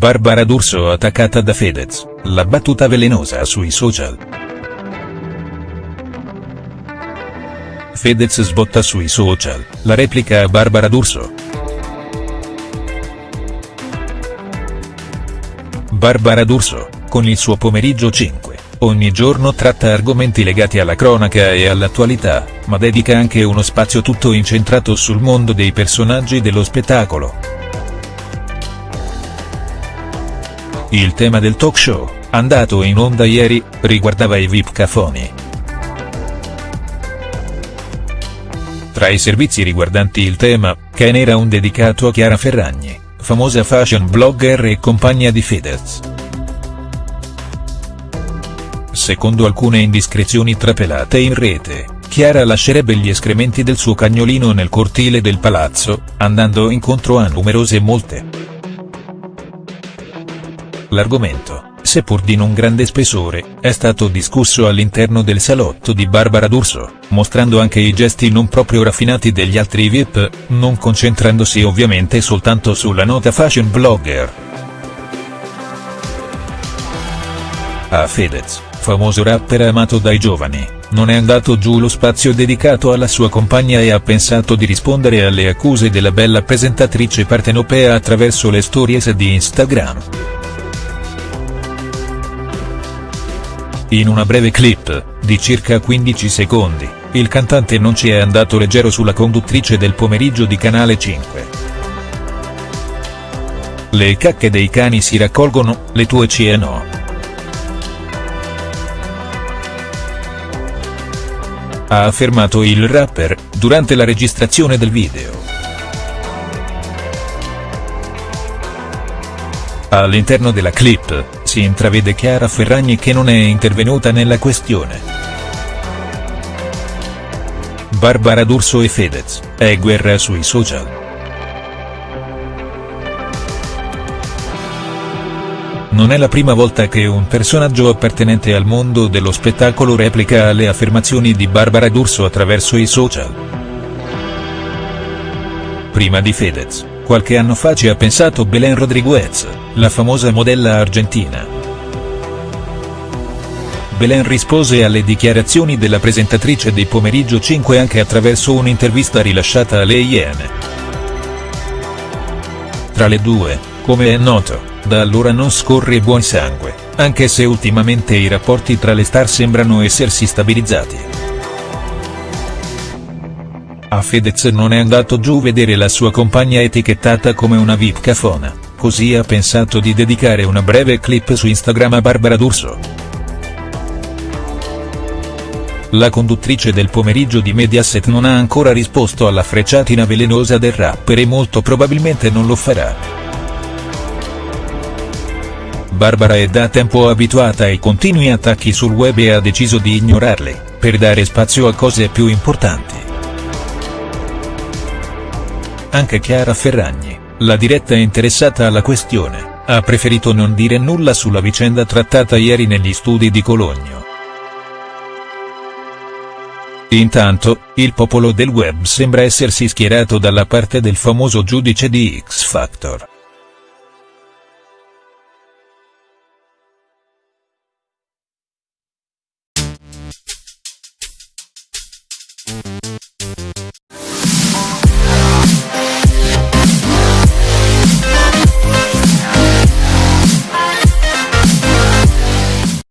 Barbara D'Urso attaccata da Fedez, la battuta velenosa sui social. Fedez sbotta sui social, la replica a Barbara D'Urso. Barbara D'Urso, con il suo pomeriggio 5, ogni giorno tratta argomenti legati alla cronaca e all'attualità, ma dedica anche uno spazio tutto incentrato sul mondo dei personaggi dello spettacolo. Il tema del talk show, andato in onda ieri, riguardava i VIP cafoni. Tra i servizi riguardanti il tema, Ken era un dedicato a Chiara Ferragni, famosa fashion blogger e compagna di Fedez. Secondo alcune indiscrezioni trapelate in rete, Chiara lascerebbe gli escrementi del suo cagnolino nel cortile del palazzo, andando incontro a numerose molte. L'argomento, seppur di non grande spessore, è stato discusso all'interno del salotto di Barbara D'Urso, mostrando anche i gesti non proprio raffinati degli altri VIP, non concentrandosi ovviamente soltanto sulla nota fashion blogger. A Fedez, famoso rapper amato dai giovani, non è andato giù lo spazio dedicato alla sua compagna e ha pensato di rispondere alle accuse della bella presentatrice partenopea attraverso le stories di Instagram. In una breve clip, di circa 15 secondi, il cantante non ci è andato leggero sulla conduttrice del pomeriggio di Canale 5. Le cacche dei cani si raccolgono, le tue cie no. Ha affermato il rapper, durante la registrazione del video. All'interno della clip, si intravede Chiara Ferragni che non è intervenuta nella questione. Barbara D'Urso e Fedez, è guerra sui social. Non è la prima volta che un personaggio appartenente al mondo dello spettacolo replica alle affermazioni di Barbara D'Urso attraverso i social. Prima di Fedez, qualche anno fa ci ha pensato Belen Rodriguez, la famosa modella argentina. Belen rispose alle dichiarazioni della presentatrice di Pomeriggio 5 anche attraverso un'intervista rilasciata alle Iene. Tra le due, come è noto, da allora non scorre buon sangue, anche se ultimamente i rapporti tra le star sembrano essersi stabilizzati. A Fedez non è andato giù vedere la sua compagna etichettata come una VIP cafona, così ha pensato di dedicare una breve clip su Instagram a Barbara D'Urso. La conduttrice del pomeriggio di Mediaset non ha ancora risposto alla frecciatina velenosa del rapper e molto probabilmente non lo farà. Barbara è da tempo abituata ai continui attacchi sul web e ha deciso di ignorarli, per dare spazio a cose più importanti. Anche Chiara Ferragni, la diretta interessata alla questione, ha preferito non dire nulla sulla vicenda trattata ieri negli studi di Cologno. Intanto, il popolo del web sembra essersi schierato dalla parte del famoso giudice di X Factor.